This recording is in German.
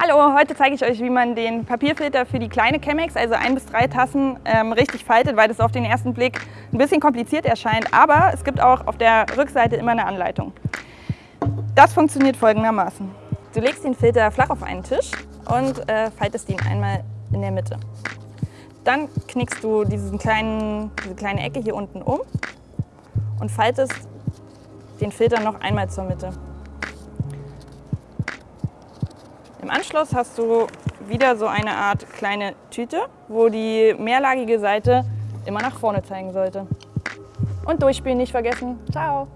Hallo, heute zeige ich euch, wie man den Papierfilter für die kleine Chemex, also ein bis drei Tassen, ähm, richtig faltet, weil das auf den ersten Blick ein bisschen kompliziert erscheint. Aber es gibt auch auf der Rückseite immer eine Anleitung. Das funktioniert folgendermaßen. Du legst den Filter flach auf einen Tisch und äh, faltest ihn einmal in der Mitte. Dann knickst du diesen kleinen, diese kleine Ecke hier unten um und faltest den Filter noch einmal zur Mitte. Im Anschluss hast du wieder so eine Art kleine Tüte, wo die mehrlagige Seite immer nach vorne zeigen sollte. Und durchspielen nicht vergessen. Ciao!